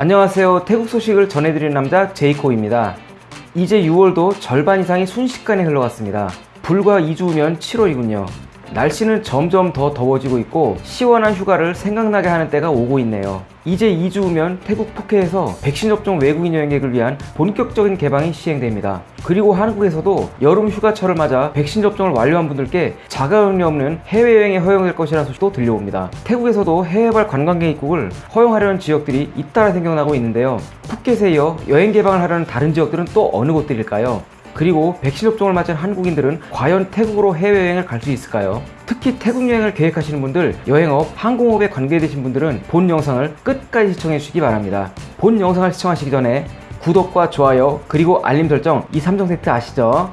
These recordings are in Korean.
안녕하세요. 태국 소식을 전해드리는 남자 제이코입니다. 이제 6월도 절반 이상이 순식간에 흘러갔습니다. 불과 2주 후면 7월이군요. 날씨는 점점 더 더워지고 있고 시원한 휴가를 생각나게 하는 때가 오고 있네요 이제 2주 후면 태국 푸켓에서 백신 접종 외국인 여행객을 위한 본격적인 개방이 시행됩니다. 그리고 한국에서도 여름 휴가철을 맞아 백신 접종을 완료한 분들께 자가격리 없는 해외여행이 허용될 것이라는 소식도 들려옵니다. 태국에서도 해외발 관광객 입국을 허용하려는 지역들이 잇따라 생겨나고 있는데요. 푸켓에 이어 여행 개방을 하려는 다른 지역들은 또 어느 곳들일까요? 그리고 백신 접종을 맞은 한국인들은 과연 태국으로 해외여행을 갈 수 있을까요? 특히 태국 여행을 계획하시는 분들, 여행업, 항공업에 관계되신 분들은 본 영상을 끝까지 시청해 주시기 바랍니다. 본 영상을 시청하시기 전에 구독과 좋아요 그리고 알림 설정 이 3종 세트 아시죠?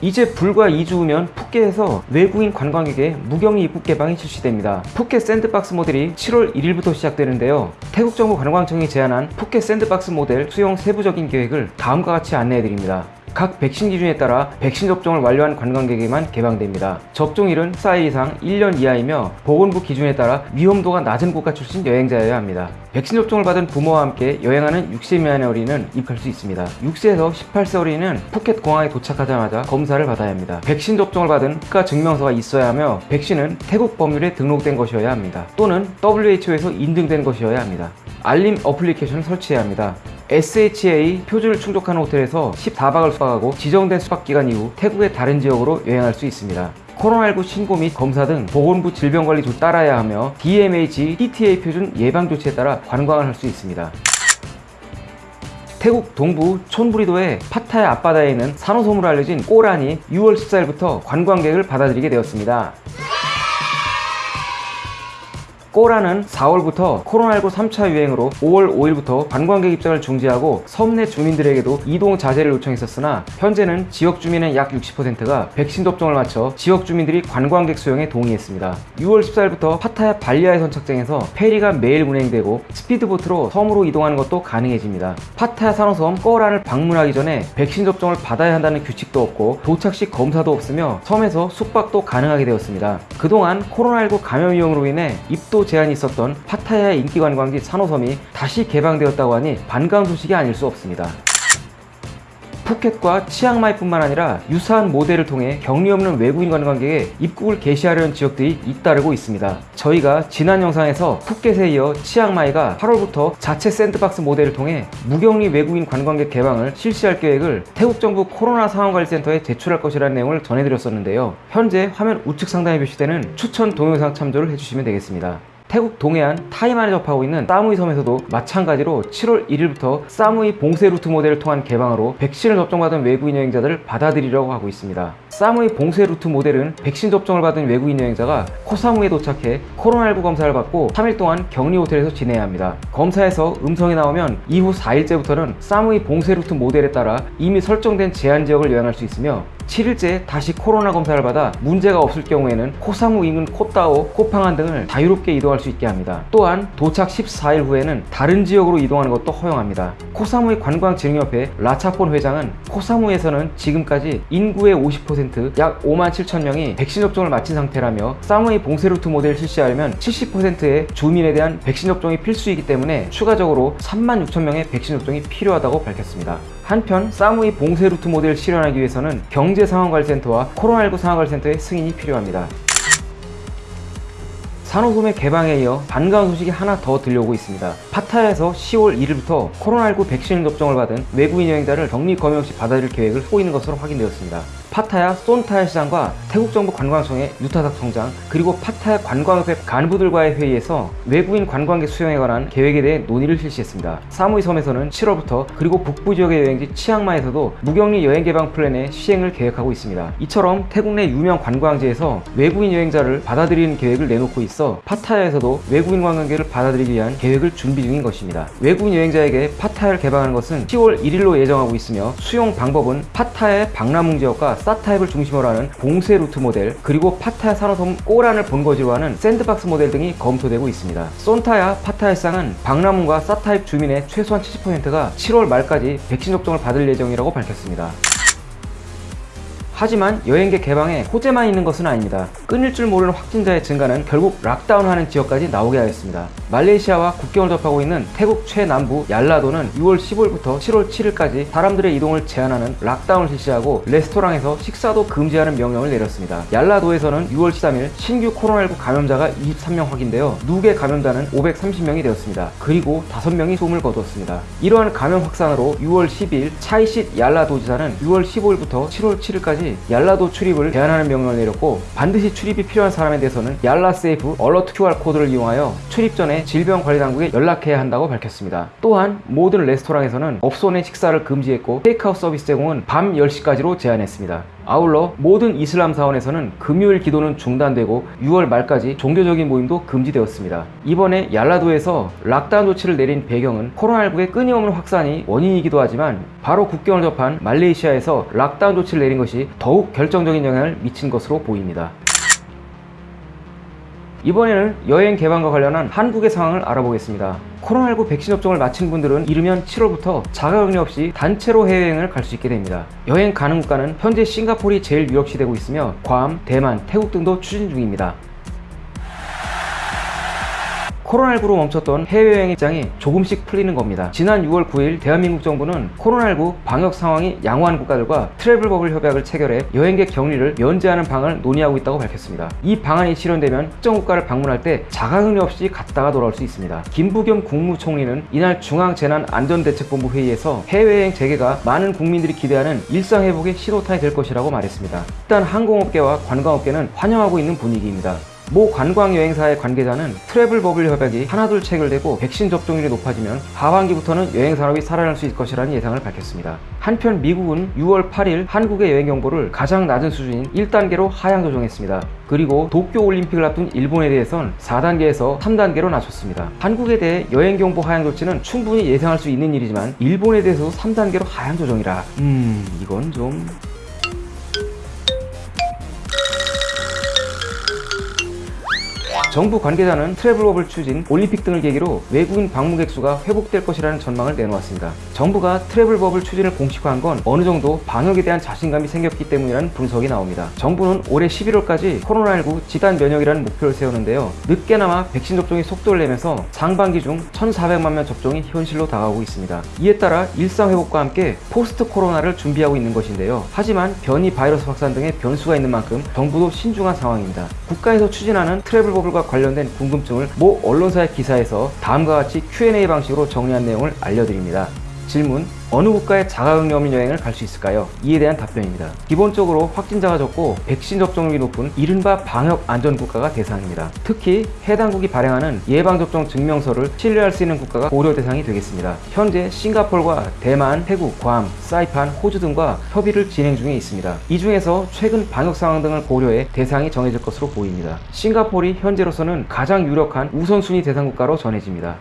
이제 불과 2주 후면 푸켓에서 외국인 관광객의 무격리 입국 개방이 실시됩니다. 푸켓 샌드박스 모델이 7월 1일부터 시작되는데요. 태국 정부 관광청이 제안한 푸켓 샌드박스 모델 수용 세부적인 계획을 다음과 같이 안내해 드립니다. 각 백신 기준에 따라 백신 접종을 완료한 관광객에만 개방됩니다. 접종일은 4일 이상 1년 이하이며 보건부 기준에 따라 위험도가 낮은 국가 출신 여행자여야 합니다. 백신 접종을 받은 부모와 함께 여행하는 6세 미만의 어린이는 입할 수 있습니다. 6세에서 18세 어린이는 푸켓 공항에 도착하자마자 검사를 받아야 합니다. 백신 접종을 받은 국가 증명서가 있어야 하며 백신은 태국 법률에 등록된 것이어야 합니다. 또는 WHO에서 인증된 것이어야 합니다. 알림 어플리케이션을 설치해야 합니다. SHA 표준을 충족하는 호텔에서 14박을 숙박하고 지정된 숙박기간 이후 태국의 다른 지역으로 여행할 수 있습니다. 코로나19 신고 및 검사 등 보건부 질병관리조 따라야 하며 DMH, TTA 표준 예방 조치에 따라 관광을 할 수 있습니다. 태국 동부 촌부리도의 파타야 앞바다에 있는 산호섬으로 알려진 꼬란이 6월 14일부터 관광객을 받아들이게 되었습니다. 꼬란은 4월부터 코로나19 3차 유행으로 5월 5일부터 관광객 입장을 중지하고 섬 내 주민들에게도 이동 자제를 요청했었으나 현재는 지역 주민의 약 60%가 백신 접종을 마쳐 지역 주민들이 관광객 수용에 동의했습니다. 6월 14일부터 파타야 발리하이 선착장에서 페리가 매일 운행되고 스피드보트로 섬으로 이동하는 것도 가능해집니다. 파타야 산호섬 꼬란을 방문하기 전에 백신 접종을 받아야 한다는 규칙도 없고 도착 시 검사도 없으며 섬에서 숙박도 가능하게 되었습니다. 그동안 코로나19 감염 위험으로 인해 입도 제한이 있었던 파타야의 인기 관광지 산호섬이 다시 개방되었다고 하니 반가운 소식이 아닐 수 없습니다. 푸켓과 치앙마이뿐만 아니라 유사한 모델을 통해 격리 없는 외국인 관광객의 입국을 개시하려는 지역들이 잇따르고 있습니다. 저희가 지난 영상에서 푸켓에 이어 치앙마이가 8월부터 자체 샌드박스 모델을 통해 무격리 외국인 관광객 개방을 실시할 계획을 태국 정부 코로나 상황관리센터에 제출할 것이라는 내용을 전해드렸었는데요. 현재 화면 우측 상단에 표시되는 추천 동영상 참조를 해주시면 되겠습니다. 태국 동해안 타이만에 접하고 있는 사무이 섬에서도 마찬가지로 7월 1일부터 사무이 봉쇄 루트 모델을 통한 개방으로 백신을 접종받은 외국인 여행자들을 받아들이려고 하고 있습니다. 사무이 봉쇄 루트 모델은 백신 접종을 받은 외국인 여행자가 코사무이에 도착해 코로나19 검사를 받고 3일 동안 격리 호텔에서 지내야 합니다. 검사에서 음성이 나오면 이후 4일째부터는 사무이 봉쇄 루트 모델에 따라 이미 설정된 제한 지역을 여행할 수 있으며 7일째 다시 코로나 검사를 받아 문제가 없을 경우에는 코사무 인근 코따오, 코팡안 등을 자유롭게 이동할 수 있게 합니다. 또한 도착 14일 후에는 다른 지역으로 이동하는 것도 허용합니다. 코사무이 관광진흥협회 라차폰 회장은 코사무이에서는 지금까지 인구의 50%약 5만 7천 명이 백신 접종을 마친 상태라며 사무이 봉쇄루트 모델을 실시하려면 70%의 주민에 대한 백신 접종이 필수이기 때문에 추가적으로 3만 6천 명의 백신 접종이 필요하다고 밝혔습니다. 한편 사무이 봉쇄 루트 모델을 실현하기 위해서는 경제상황관리센터와 코로나19 상황관리센터의 승인이 필요합니다. 산호섬의 개방에 이어 반가운 소식이 하나 더 들려오고 있습니다. 파타야에서 10월 1일부터 코로나19 백신 접종을 받은 외국인 여행자를 격리 검역 없이 받아들일 계획을 하고 있는 것으로 확인되었습니다. 파타야 손타야 시장과 태국 정부 관광청의 유타닥 청장 그리고 파타야 관광협회 간부들과의 회의에서 외국인 관광객 수용에 관한 계획에 대해 논의를 실시했습니다. 사무이 섬에서는 7월부터 그리고 북부 지역의 여행지 치앙마이에서도 무격리 여행 개방 플랜의 시행을 계획하고 있습니다. 이처럼 태국 내 유명 관광지에서 외국인 여행자를 받아들이는 계획을 내놓고 있어 파타야에서도 외국인 관광객을 받아들이기 위한 계획을 준비 중인 것입니다. 외국인 여행자에게 파타야를 개방하는 것은 10월 1일로 예정하고 있으며 수용 방법은 파타야의 방라뭉 지역과 사타힙을 중심으로 하는 봉쇄 루트 모델 그리고 파타야 산호섬 꼬란을 본거지로 하는 sandbox 모델 등이 검토되고 있습니다. 손타야 파타야 시장은 방라뭉과 사타힙 주민의 최소한 70%가 7월 말까지 백신 접종을 받을 예정이라고 밝혔습니다. 하지만 여행객 개방에 호재만 있는 것은 아닙니다. 끊일 줄 모르는 확진자의 증가는 결국 lockdown하는 지역까지 나오게 하였습니다. 말레이시아와 국경을 접하고 있는 태국 최남부 얄라도는 6월 15일부터 7월 7일까지 사람들의 이동을 제한하는 lockdown을 실시하고 레스토랑에서 식사도 금지하는 명령을 내렸습니다. 얄라도에서는 6월 13일 신규 코로나19 감염자가 23명 확인되어 누계 감염자는 530명이 되었습니다. 그리고 5명이 숨을 거두었습니다. 이러한 감염 확산으로 6월 10일 차이싯 얄라도지사는 6월 15일부터 7월 7일까지 얄라도 출입을 제한하는 명령을 내렸고 반드시 출입이 필요한 사람에 대해서는 얄라 Safe Alert QR 코드를 이용하여 출입 전에 질병관리당국에 연락해야 한다고 밝혔습니다. 또한 모든 레스토랑에서는 업소 내 식사를 금지했고 테이크아웃 서비스 제공은 밤 10시까지로 제한했습니다. 아울러 모든 이슬람 사원에서는 금요일 기도는 중단되고 6월 말까지 종교적인 모임도 금지되었습니다. 이번에 얄라도에서 lockdown 조치를 내린 배경은 코로나19의 끊임없는 확산이 원인이기도 하지만 바로 국경을 접한 말레이시아에서 lockdown 조치를 내린 것이 더욱 결정적인 영향을 미친 것으로 보입니다. 이번에는 여행 개방과 관련한 한국의 상황을 알아보겠습니다. 코로나19 백신 접종을 마친 분들은 이르면 7월부터 자가격리 없이 단체로 해외여행을 갈 수 있게 됩니다. 여행 가는 국가는 현재 싱가폴이 제일 유력시되고 있으며 괌, 대만, 태국 등도 추진 중입니다. 코로나19로 멈췄던 해외여행 입장이 조금씩 풀리는 겁니다. 지난 6월 9일 대한민국 정부는 코로나19 방역 상황이 양호한 국가들과 트래블 버블 협약을 체결해 여행객 격리를 면제하는 방안을 논의하고 있다고 밝혔습니다. 이 방안이 실현되면 특정 국가를 방문할 때 자가격리 없이 갔다가 돌아올 수 있습니다. 김부겸 국무총리는 이날 중앙재난안전대책본부 회의에서 해외여행 재개가 많은 국민들이 기대하는 일상 회복의 신호탄이 될 것이라고 말했습니다. 일단 항공업계와 관광업계는 환영하고 있는 분위기입니다. 모 관광여행사의 관계자는 트래블 버블 협약이 하나둘 체결되고 백신 접종률이 높아지면 하반기부터는 여행 산업이 살아날 수 있을 것이라는 예상을 밝혔습니다. 한편 미국은 6월 8일 한국의 여행 경보를 가장 낮은 수준인 1단계로 하향 조정했습니다. 그리고 도쿄 올림픽을 앞둔 일본에 대해선 4단계에서 3단계로 낮췄습니다. 한국에 대해 여행 경보 하향 조치는 충분히 예상할 수 있는 일이지만 일본에 대해서도 3단계로 하향 조정이라 음 이건 좀... 정부 관계자는 travel bubble 추진, 올림픽 등을 계기로 외국인 방문객 수가 회복될 것이라는 전망을 내놓았습니다. 정부가 travel bubble 추진을 공식화한 건 어느 정도 방역에 대한 자신감이 생겼기 때문이라는 분석이 나옵니다. 정부는 올해 11월까지 코로나19 집단 면역이라는 목표를 세우는데요. 늦게나마 백신 접종이 속도를 내면서 상반기 중 1,400만 명 접종이 현실로 다가오고 있습니다. 이에 따라 일상 회복과 함께 post 코로나를 준비하고 있는 것인데요. 하지만 변이 바이러스 확산 등의 변수가 있는 만큼 정부도 신중한 상황입니다. 국가에서 추진하는 travel bubble과 관련된 궁금증을 모 언론사의 기사에서 다음과 같이 Q&A 방식으로 정리한 내용을 알려드립니다. 질문 어느 국가에 자가격리 없는 여행을 갈 수 있을까요? 이에 대한 답변입니다. 기본적으로 확진자가 적고 백신 접종률이 높은 이른바 방역 안전 국가가 대상입니다. 특히 해당국이 발행하는 예방접종 증명서를 신뢰할 수 있는 국가가 고려 대상이 되겠습니다. 현재 싱가폴과 대만, 태국, 괌, 사이판, 호주 등과 협의를 진행 중에 있습니다. 이 중에서 최근 방역 상황 등을 고려해 대상이 정해질 것으로 보입니다. 싱가폴이 현재로서는 가장 유력한 우선순위 대상 국가로 전해집니다.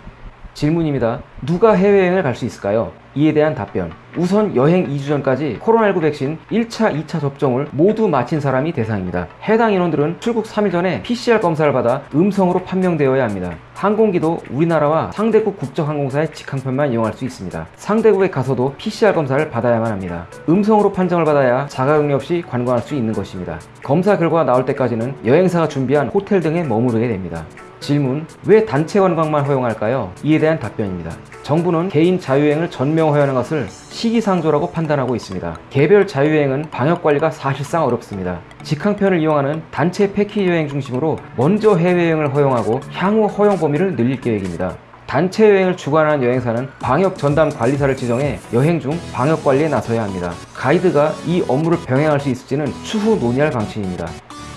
질문입니다. 누가 해외여행을 갈 수 있을까요? 이에 대한 답변. 우선 여행 2주 전까지 코로나19 백신 1차, 2차 접종을 모두 마친 사람이 대상입니다. 해당 인원들은 출국 3일 전에 PCR 검사를 받아 음성으로 판명되어야 합니다. 항공기도 우리나라와 상대국 국적항공사의 직항편만 이용할 수 있습니다. 상대국에 가서도 PCR 검사를 받아야만 합니다. 음성으로 판정을 받아야 자가격리 없이 관광할 수 있는 것입니다. 검사 결과가 나올 때까지는 여행사가 준비한 호텔 등에 머무르게 됩니다. 질문 왜 단체 관광만 허용할까요? 이에 대한 답변입니다. 정부는 개인 자유여행을 전면 허용하는 것을 시기상조라고 판단하고 있습니다. 개별 자유여행은 방역관리가 사실상 어렵습니다. 직항편을 이용하는 단체 패키지 여행 중심으로 먼저 해외여행을 허용하고 향후 허용 범위를 늘릴 계획입니다. 단체 여행을 주관하는 여행사는 방역 전담 관리사를 지정해 여행 중 방역 관리에 나서야 합니다. 가이드가 이 업무를 병행할 수 있을지는 추후 논의할 방침입니다.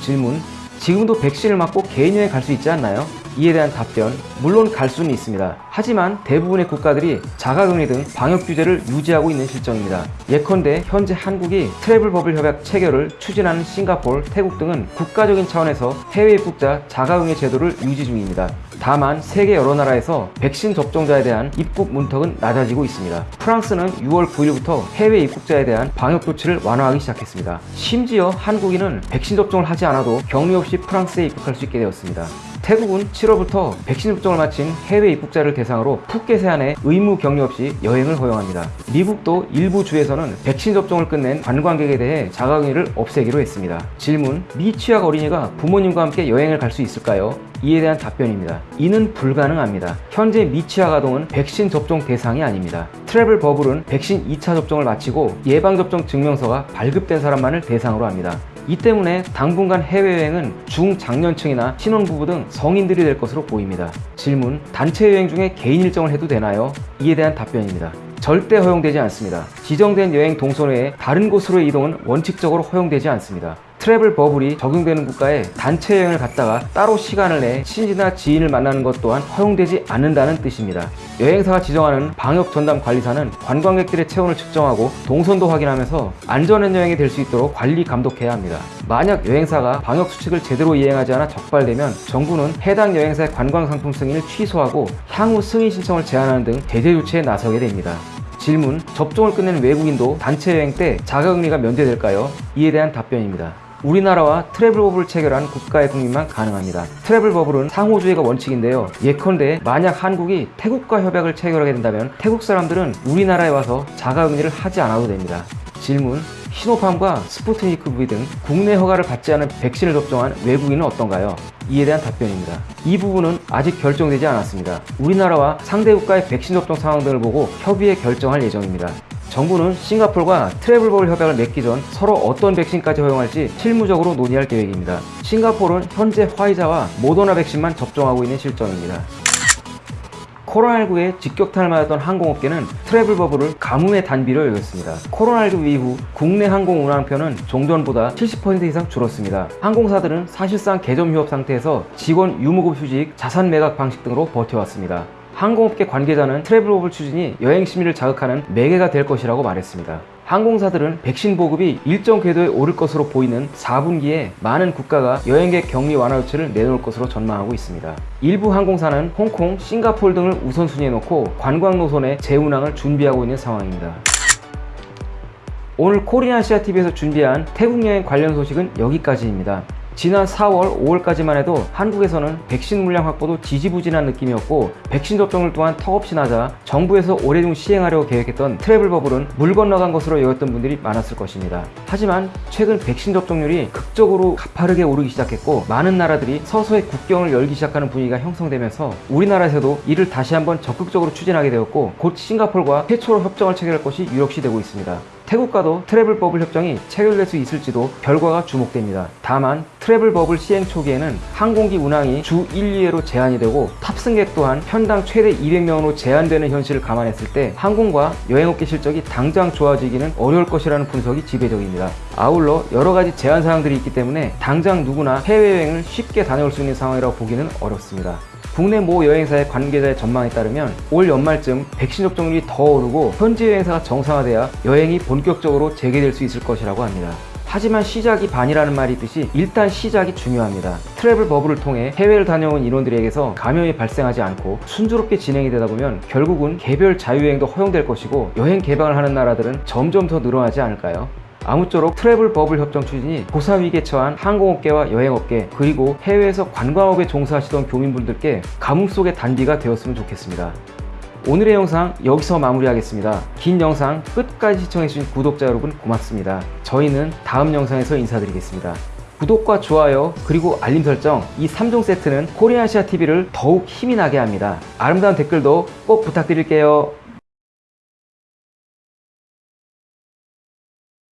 질문 지금도 백신을 맞고 개인 여행 갈 수 있지 않나요? 이에 대한 답변 물론 갈 수는 있습니다. 하지만 대부분의 국가들이 자가격리 등 방역 규제를 유지하고 있는 실정입니다. 예컨대 현재 한국이 travel bubble 협약 체결을 추진하는 싱가폴, 태국 등은 국가적인 차원에서 해외 입국자 자가격리 제도를 유지 중입니다. 다만 세계 여러 나라에서 백신 접종자에 대한 입국 문턱은 낮아지고 있습니다. 프랑스는 6월 9일부터 해외 입국자에 대한 방역 조치를 완화하기 시작했습니다. 심지어 한국인은 백신 접종을 하지 않아도 격리 없이 프랑스에 입국할 수 있게 되었습니다. 태국은 7월부터 백신 접종을 마친 해외 입국자를 대상으로 푸켓에 한해 의무 격리 없이 여행을 허용합니다. 미국도 일부 주에서는 백신 접종을 끝낸 관광객에 대해 자가격리를 없애기로 했습니다. 질문: 미취학 어린이가 부모님과 함께 여행을 갈 수 있을까요? 이에 대한 답변입니다. 이는 불가능합니다. 현재 미취학 아동은 백신 접종 대상이 아닙니다. 트래블 버블은 백신 2차 접종을 마치고 예방접종 증명서가 발급된 사람만을 대상으로 합니다. 이 때문에 당분간 해외여행은 중장년층이나 신혼부부 등 성인들이 될 것으로 보입니다. 질문, 단체 여행 중에 개인 일정을 해도 되나요? 이에 대한 답변입니다. 절대 허용되지 않습니다. 지정된 여행 동선 외에 다른 곳으로의 이동은 원칙적으로 허용되지 않습니다. 트래블 버블이 적용되는 국가에 단체 여행을 갔다가 따로 시간을 내 친지나 지인을 만나는 것 또한 허용되지 않는다는 뜻입니다. 여행사가 지정하는 방역 전담 관리사는 관광객들의 체온을 측정하고 동선도 확인하면서 안전한 여행이 될 수 있도록 관리 감독해야 합니다. 만약 여행사가 방역 수칙을 제대로 이행하지 않아 적발되면 정부는 해당 여행사의 관광 상품 승인을 취소하고 향후 승인 신청을 제한하는 등 제재 조치에 나서게 됩니다. 질문, 접종을 끝낸 외국인도 단체 여행 때 자가격리가 면제될까요? 이에 대한 답변입니다. 우리나라와 travel bubble을 체결한 국가의 국민만 가능합니다. travel bubble은 상호주의가 원칙인데요. 예컨대 만약 한국이 태국과 협약을 체결하게 된다면 태국 사람들은 우리나라에 와서 자가격리를 하지 않아도 됩니다. 질문 시노팜과 스푸트니크 V 등 국내 허가를 받지 않은 백신을 접종한 외국인은 어떤가요? 이에 대한 답변입니다. 이 부분은 아직 결정되지 않았습니다. 우리나라와 상대 국가의 백신 접종 상황 등을 보고 협의해 결정할 예정입니다. 정부는 싱가폴과 travel bubble 협약을 맺기 전 서로 어떤 백신까지 허용할지 실무적으로 논의할 계획입니다. 싱가폴은 현재 화이자와 모더나 백신만 접종하고 있는 실정입니다. 코로나19에 직격탄을 맞았던 항공업계는 travel bubble을 가뭄의 단비로 여겼습니다. 코로나19 이후 국내 항공 운항편은 종전보다 70% 이상 줄었습니다. 항공사들은 사실상 개점 휴업 상태에서 직원 유무급 휴직, 자산 매각 방식 등으로 버텨왔습니다. 항공업계 관계자는 travel bubble 추진이 여행 심리를 자극하는 매개가 될 것이라고 말했습니다. 항공사들은 백신 보급이 일정 궤도에 오를 것으로 보이는 4분기에 많은 국가가 여행객 격리 완화 조치를 내놓을 것으로 전망하고 있습니다. 일부 항공사는 홍콩, 싱가폴 등을 우선순위에 놓고 관광 노선의 재운항을 준비하고 있는 상황입니다. 오늘 코리아시아TV에서 준비한 태국 여행 관련 소식은 여기까지입니다. 지난 4월, 5월까지만 해도 한국에서는 백신 물량 확보도 지지부진한 느낌이었고 백신 접종률 또한 턱없이 낮아 정부에서 올해 중 시행하려고 계획했던 travel bubble은 물 건너간 것으로 여겼던 분들이 많았을 것입니다. 하지만 최근 백신 접종률이 극적으로 가파르게 오르기 시작했고 많은 나라들이 서서히 국경을 열기 시작하는 분위기가 형성되면서 우리나라에서도 이를 다시 한번 적극적으로 추진하게 되었고 곧 싱가폴과 최초로 협정을 체결할 것이 유력시 되고 있습니다. 태국과도 travel bubble 협정이 체결될 수 있을지도 결과가 주목됩니다. 다만 travel bubble 시행 초기에는 항공기 운항이 주 1, 2회로 제한이 되고 탑승객 또한 편당 최대 200명으로 제한되는 현실을 감안했을 때 항공과 여행업계 실적이 당장 좋아지기는 어려울 것이라는 분석이 지배적입니다. 아울러 여러 가지 제한 사항들이 있기 때문에 당장 누구나 해외여행을 쉽게 다녀올 수 있는 상황이라고 보기는 어렵습니다. 국내 모 여행사의 관계자의 전망에 따르면 올 연말쯤 백신 접종률이 더 오르고 현지 여행사가 정상화돼야 여행이 본격적으로 재개될 수 있을 것이라고 합니다. 하지만 시작이 반이라는 말이 있듯이 일단 시작이 중요합니다. 트래블 버블을 통해 해외를 다녀온 인원들에게서 감염이 발생하지 않고 순조롭게 진행이 되다 보면 결국은 개별 자유여행도 허용될 것이고 여행 개방을 하는 나라들은 점점 더 늘어나지 않을까요? 아무쪼록 트래블 버블 협정 추진이 고사 위기에 처한 항공업계와 여행업계 그리고 해외에서 관광업에 종사하시던 교민분들께 가뭄 속의 단비가 되었으면 좋겠습니다. 오늘의 영상 여기서 마무리하겠습니다. 긴 영상 끝까지 시청해주신 구독자 여러분 고맙습니다. 저희는 다음 영상에서 인사드리겠습니다. 구독과 좋아요 그리고 알림 설정 이 3종 세트는 코리아시아 TV를 더욱 힘이 나게 합니다. 아름다운 댓글도 꼭 부탁드릴게요.